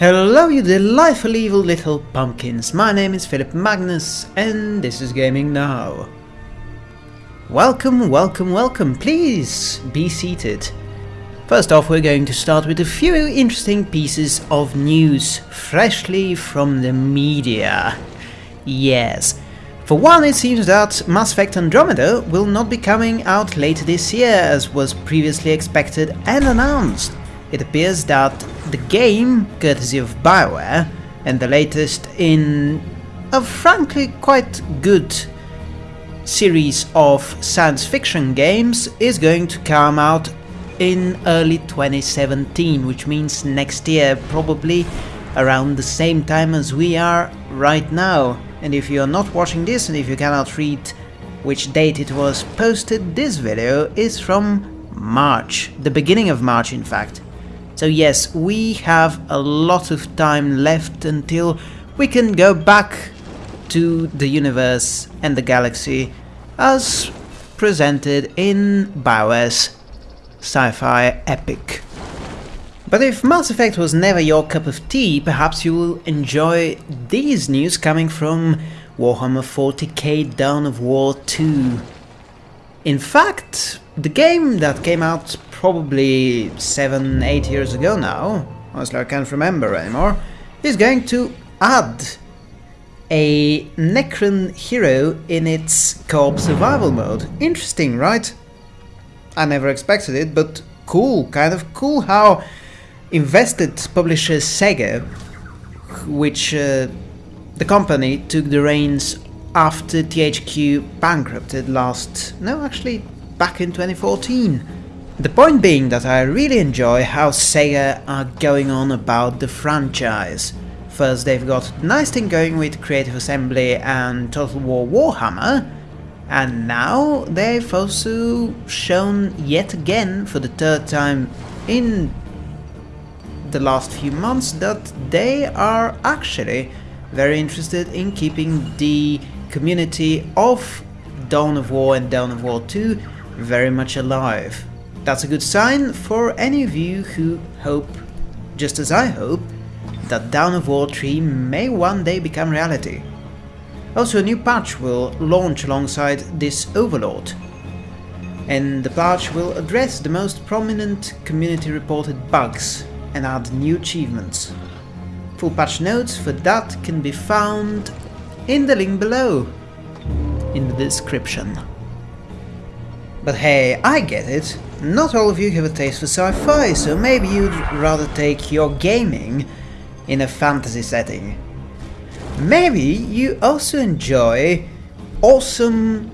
Hello you delightful evil little pumpkins, my name is Philip Magnus and this is Gaming Now. Welcome, welcome, welcome, please be seated. First off we're going to start with a few interesting pieces of news, freshly from the media. Yes. For one, it seems that Mass Effect Andromeda will not be coming out later this year as was previously expected and announced. It appears that the game, courtesy of Bioware, and the latest in a frankly quite good series of science fiction games, is going to come out in early 2017, which means next year, probably around the same time as we are right now. And if you are not watching this and if you cannot read which date it was posted, this video is from March, the beginning of March in fact. So yes, we have a lot of time left until we can go back to the universe and the galaxy as presented in Bioware's sci-fi epic. But if Mass Effect was never your cup of tea, perhaps you will enjoy these news coming from Warhammer 40k Dawn of War 2. In fact, the game that came out probably 7, 8 years ago now, honestly I can't remember anymore, is going to add a Necron hero in its co-op survival mode. Interesting, right? I never expected it, but cool, kind of cool how invested publisher Sega, which uh, the company took the reins after THQ bankrupted last, no actually back in 2014. The point being that I really enjoy how Sega are going on about the franchise. First they've got a nice thing going with Creative Assembly and Total War Warhammer, and now they've also shown yet again for the third time in the last few months that they are actually very interested in keeping the community of Dawn of War and Dawn of War 2 very much alive. That's a good sign for any of you who hope, just as I hope, that Dawn of War 3 may one day become reality. Also a new patch will launch alongside this Overlord, and the patch will address the most prominent community reported bugs and add new achievements. Full patch notes for that can be found in the link below, in the description. But hey, I get it. Not all of you have a taste for sci-fi, so maybe you'd rather take your gaming in a fantasy setting. Maybe you also enjoy awesome,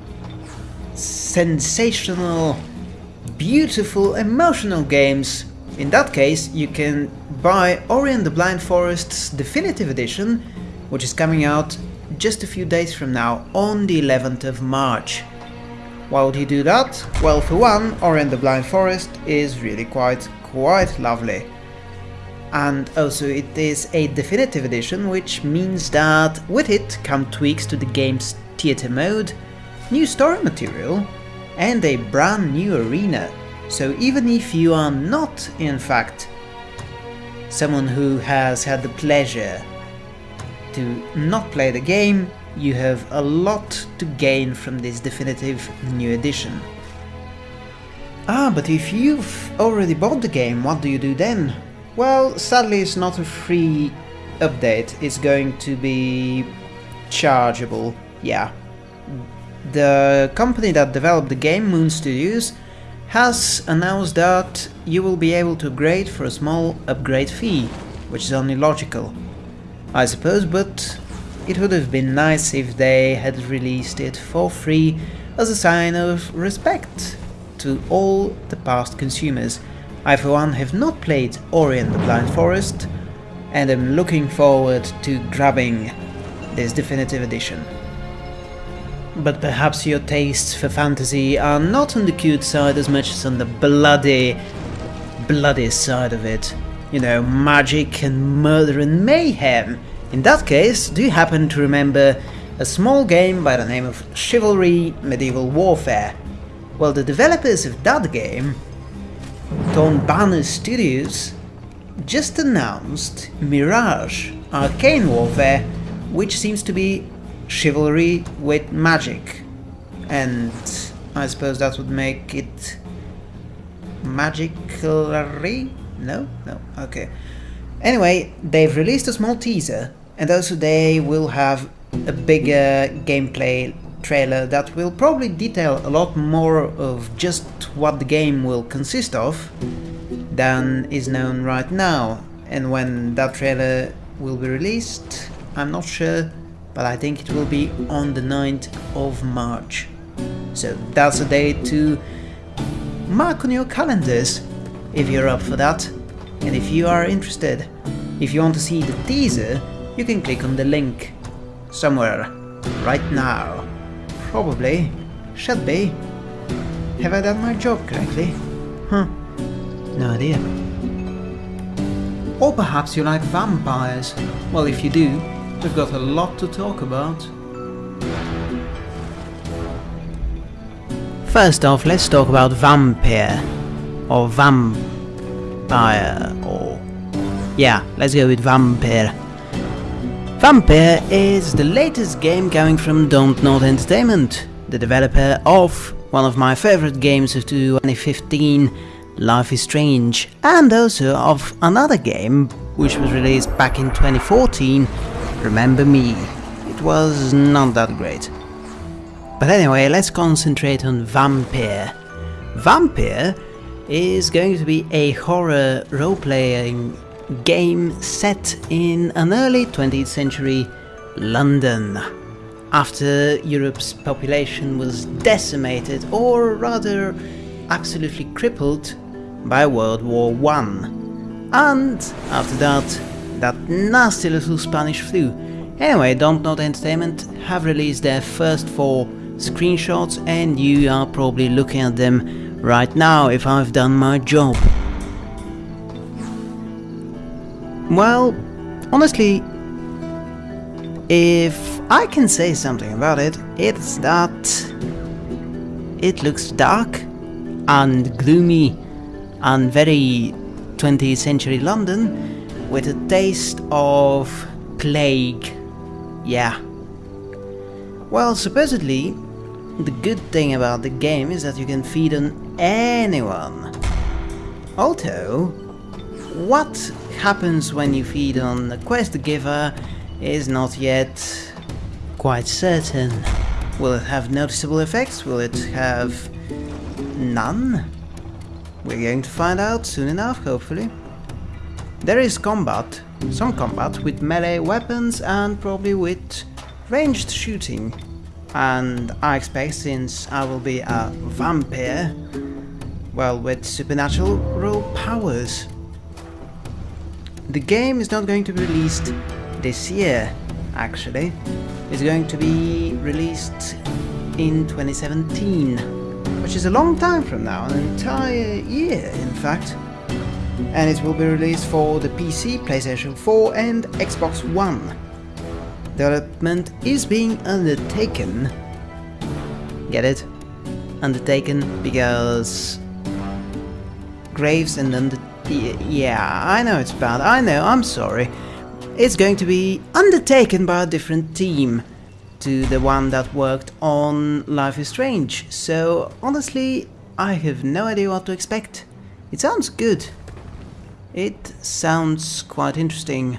sensational, beautiful, emotional games. In that case, you can buy Ori and the Blind Forest's Definitive Edition, which is coming out just a few days from now, on the 11th of March. Why would he do that? Well, for one, Ori and the Blind Forest is really quite, quite lovely. And also it is a definitive edition, which means that with it come tweaks to the game's theater mode, new story material, and a brand new arena. So even if you are not, in fact, someone who has had the pleasure to not play the game, you have a lot to gain from this definitive new edition. Ah, but if you've already bought the game, what do you do then? Well, sadly it's not a free update, it's going to be chargeable, yeah. The company that developed the game, Moon Studios, has announced that you will be able to upgrade for a small upgrade fee, which is only logical, I suppose, but it would have been nice if they had released it for free as a sign of respect to all the past consumers. I for one have not played Ori and the Blind Forest and am looking forward to grabbing this definitive edition. But perhaps your tastes for fantasy are not on the cute side as much as on the bloody, bloody side of it. You know, magic and murder and mayhem in that case, do you happen to remember a small game by the name of Chivalry Medieval Warfare? Well, the developers of that game, Torn Banner Studios, just announced Mirage Arcane Warfare, which seems to be chivalry with magic. And I suppose that would make it magically? No? No, okay. Anyway, they've released a small teaser, and also they will have a bigger gameplay trailer that will probably detail a lot more of just what the game will consist of than is known right now. And when that trailer will be released, I'm not sure, but I think it will be on the 9th of March. So that's a day to mark on your calendars if you're up for that. And if you are interested, if you want to see the teaser, you can click on the link somewhere right now. Probably. Should be. Have I done my job correctly? Huh. No idea. Or perhaps you like vampires. Well, if you do, we've got a lot to talk about. First off, let's talk about Vampire. Or Vampire, or... Yeah, let's go with Vampire. Vampire is the latest game coming from Don't Nod Entertainment, the developer of one of my favorite games of 2015, Life is Strange, and also of another game which was released back in 2014, Remember Me. It was not that great. But anyway, let's concentrate on Vampire. Vampire is going to be a horror role-playing game set in an early 20th century London. After Europe's population was decimated, or rather absolutely crippled, by World War One. And after that, that nasty little Spanish flu. Anyway, Don't Nod Entertainment have released their first four screenshots and you are probably looking at them right now if I've done my job. Well, honestly, if I can say something about it, it's that it looks dark and gloomy and very 20th century London with a taste of plague. Yeah. Well, supposedly, the good thing about the game is that you can feed on anyone. Although, what happens when you feed on the quest giver is not yet quite certain. Will it have noticeable effects? Will it have none? We're going to find out soon enough, hopefully. There is combat, some combat with melee weapons and probably with ranged shooting. And I expect since I will be a vampire, well, with supernatural powers. The game is not going to be released this year, actually. It's going to be released in 2017, which is a long time from now, an entire year in fact. And it will be released for the PC, PlayStation 4 and Xbox One. Development is being undertaken. Get it? Undertaken because Graves and under yeah, I know it's bad. I know, I'm sorry. It's going to be undertaken by a different team to the one that worked on Life is Strange. So, honestly, I have no idea what to expect. It sounds good. It sounds quite interesting.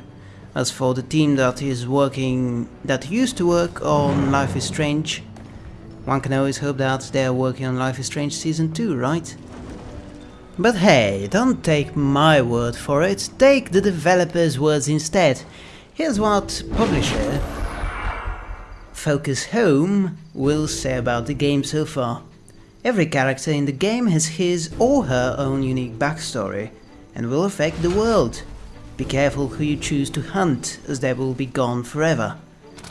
As for the team that is working, that used to work on Life is Strange, one can always hope that they are working on Life is Strange Season 2, right? But hey, don't take my word for it, take the developer's words instead. Here's what publisher Focus Home will say about the game so far. Every character in the game has his or her own unique backstory and will affect the world. Be careful who you choose to hunt as they will be gone forever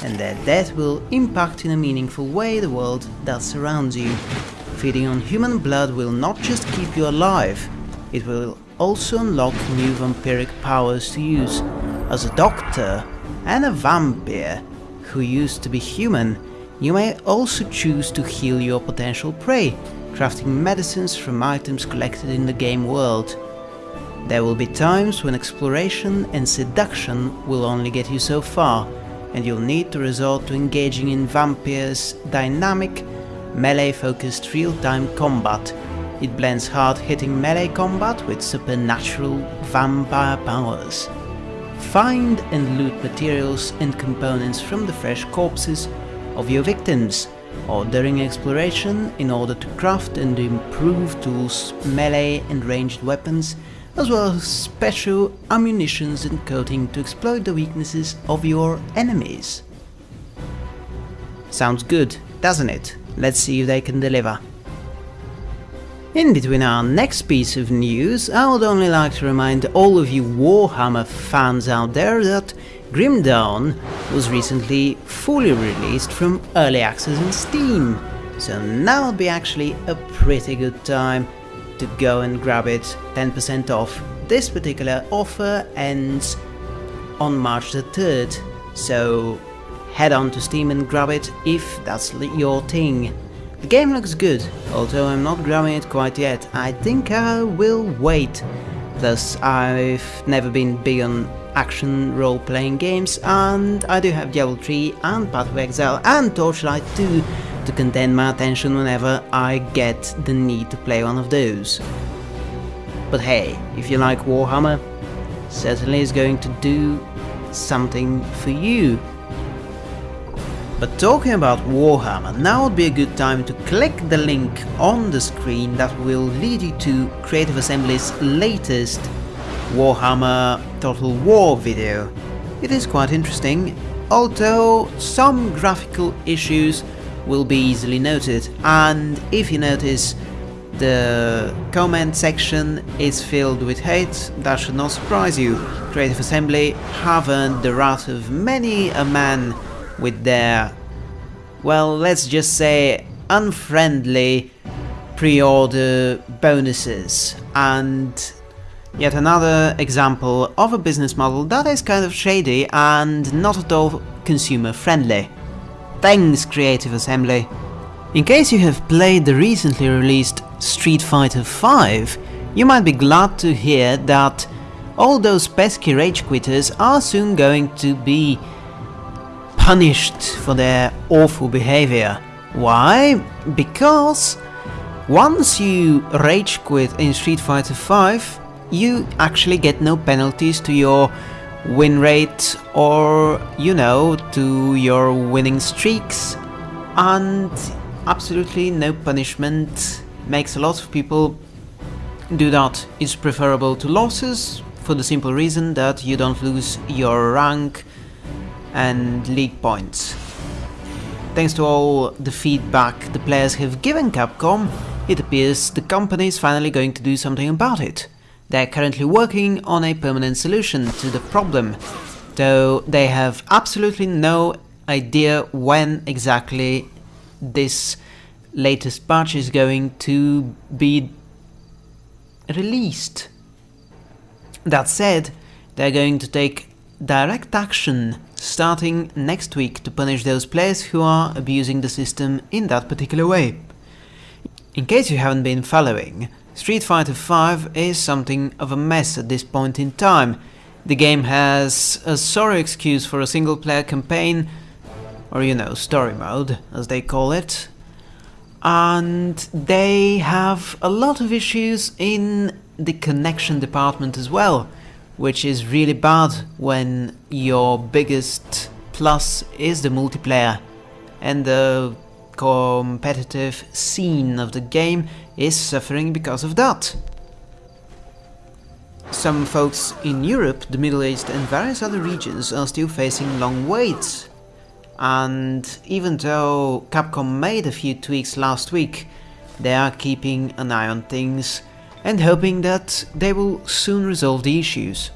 and their death will impact in a meaningful way the world that surrounds you. Feeding on human blood will not just keep you alive, it will also unlock new vampiric powers to use. As a doctor and a vampire who used to be human, you may also choose to heal your potential prey, crafting medicines from items collected in the game world. There will be times when exploration and seduction will only get you so far, and you'll need to resort to engaging in Vampire's dynamic, melee-focused real-time combat. It blends hard-hitting melee combat with supernatural vampire powers. Find and loot materials and components from the fresh corpses of your victims, or during exploration in order to craft and improve tools, melee and ranged weapons, as well as special ammunitions and coating to exploit the weaknesses of your enemies. Sounds good, doesn't it? Let's see if they can deliver. In between our next piece of news, I would only like to remind all of you Warhammer fans out there that Grim Dawn was recently fully released from early access on Steam, so now would be actually a pretty good time to go and grab it 10% off. This particular offer ends on March the 3rd, so head on to Steam and grab it if that's your thing. The game looks good, although I'm not grabbing it quite yet. I think I will wait. Plus, I've never been big on action role-playing games, and I do have Diablo 3 and Path of Exile and Torchlight 2 to contend my attention whenever I get the need to play one of those. But hey, if you like Warhammer, certainly is going to do something for you. But talking about Warhammer, now would be a good time to click the link on the screen that will lead you to Creative Assembly's latest Warhammer Total War video. It is quite interesting, although some graphical issues will be easily noted, and if you notice the comment section is filled with hate, that should not surprise you. Creative Assembly have earned the wrath of many a man with their, well, let's just say unfriendly pre-order bonuses and yet another example of a business model that is kind of shady and not at all consumer friendly. Thanks Creative Assembly! In case you have played the recently released Street Fighter V, you might be glad to hear that all those pesky rage quitters are soon going to be punished for their awful behavior. Why? Because once you rage quit in Street Fighter V, you actually get no penalties to your win rate or, you know, to your winning streaks and absolutely no punishment makes a lot of people do that. It's preferable to losses for the simple reason that you don't lose your rank and league points. Thanks to all the feedback the players have given Capcom, it appears the company is finally going to do something about it. They're currently working on a permanent solution to the problem, though they have absolutely no idea when exactly this latest patch is going to be released. That said, they're going to take direct action starting next week to punish those players who are abusing the system in that particular way. In case you haven't been following, Street Fighter V is something of a mess at this point in time. The game has a sorry excuse for a single player campaign, or you know, story mode, as they call it. And they have a lot of issues in the connection department as well, which is really bad when your biggest plus is the multiplayer and the competitive scene of the game is suffering because of that. Some folks in Europe, the Middle East and various other regions are still facing long waits. And even though Capcom made a few tweaks last week, they are keeping an eye on things and hoping that they will soon resolve the issues.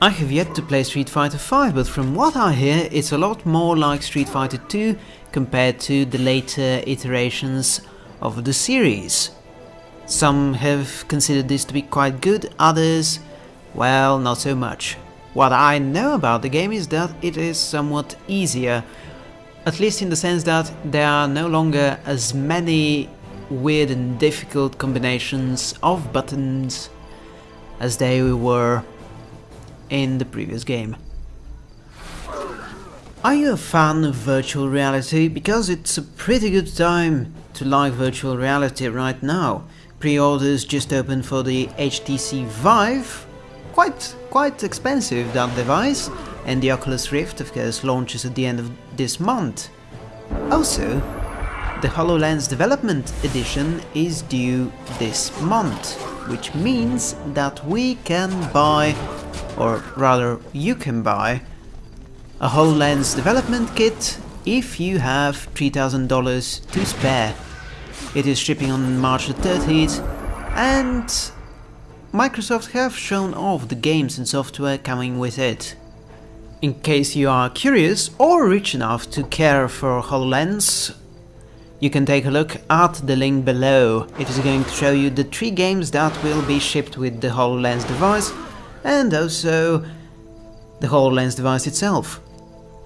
I have yet to play Street Fighter V, but from what I hear it's a lot more like Street Fighter 2 compared to the later iterations of the series. Some have considered this to be quite good, others, well, not so much. What I know about the game is that it is somewhat easier, at least in the sense that there are no longer as many weird and difficult combinations of buttons as they were in the previous game. Are you a fan of virtual reality? Because it's a pretty good time to like virtual reality right now. Pre-orders just opened for the HTC Vive, quite quite expensive that device, and the Oculus Rift of course launches at the end of this month. Also, the HoloLens Development Edition is due this month, which means that we can buy, or rather you can buy, a HoloLens development kit if you have $3,000 to spare. It is shipping on March the 30th and Microsoft have shown off the games and software coming with it. In case you are curious or rich enough to care for HoloLens, you can take a look at the link below. It is going to show you the three games that will be shipped with the HoloLens device and also the HoloLens device itself.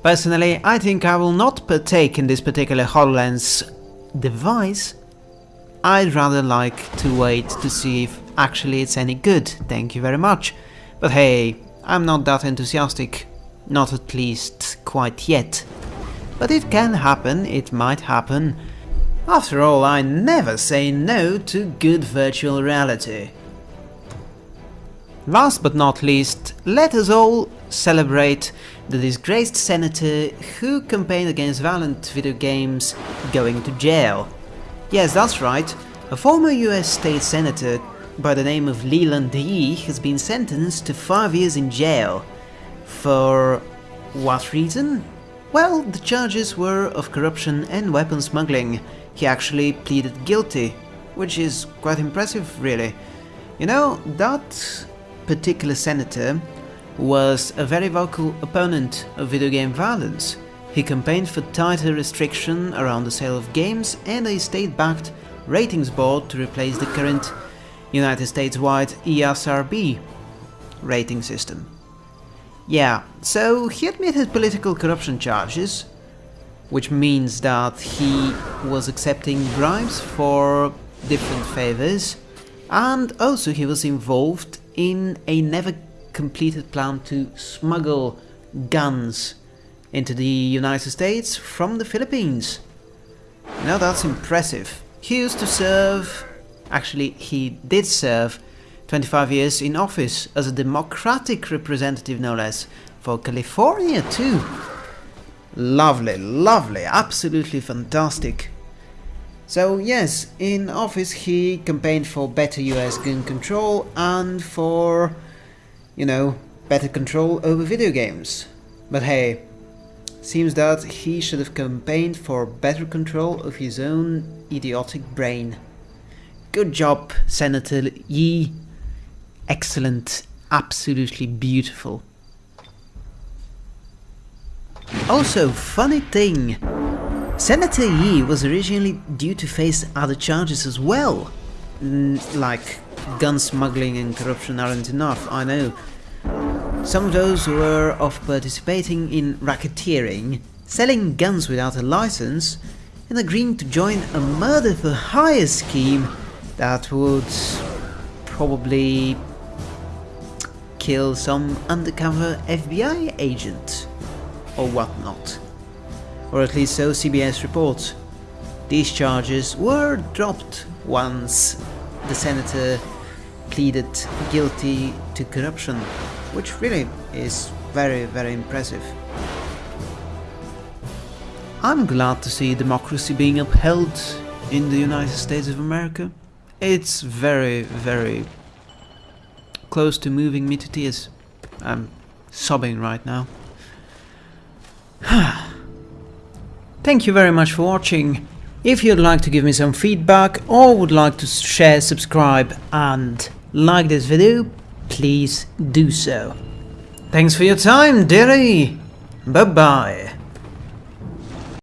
Personally, I think I will not partake in this particular HoloLens device. I'd rather like to wait to see if actually it's any good, thank you very much. But hey, I'm not that enthusiastic, not at least quite yet. But it can happen, it might happen. After all, I never say no to good virtual reality. Last but not least, let us all celebrate the disgraced senator who campaigned against violent video games going to jail. Yes, that's right, a former US state senator by the name of Leland Yee has been sentenced to 5 years in jail. For what reason? Well, the charges were of corruption and weapon smuggling. He actually pleaded guilty, which is quite impressive really. You know, that particular senator was a very vocal opponent of video game violence. He campaigned for tighter restriction around the sale of games and a state-backed ratings board to replace the current United States-wide ESRB rating system. Yeah, so he admitted political corruption charges, which means that he was accepting bribes for different favors, and also he was involved in a never completed plan to smuggle guns into the United States from the Philippines. Now that's impressive. He used to serve, actually he did serve 25 years in office as a democratic representative no less, for California too. Lovely, lovely, absolutely fantastic. So yes, in office he campaigned for better US gun control and for you know, better control over video games. But hey, seems that he should have campaigned for better control of his own idiotic brain. Good job, Senator Yee. Excellent, absolutely beautiful. Also, funny thing, Senator Yee was originally due to face other charges as well, like gun smuggling and corruption aren't enough, I know. Some of those were of participating in racketeering, selling guns without a license, and agreeing to join a murder for hire scheme that would probably kill some undercover FBI agent or whatnot. Or at least so CBS reports. These charges were dropped once the senator pleaded guilty to corruption, which really is very, very impressive. I'm glad to see democracy being upheld in the United States of America. It's very, very close to moving me to tears. I'm sobbing right now. Thank you very much for watching. If you'd like to give me some feedback or would like to share, subscribe and like this video, please do so. Thanks for your time, dearie. Bye bye.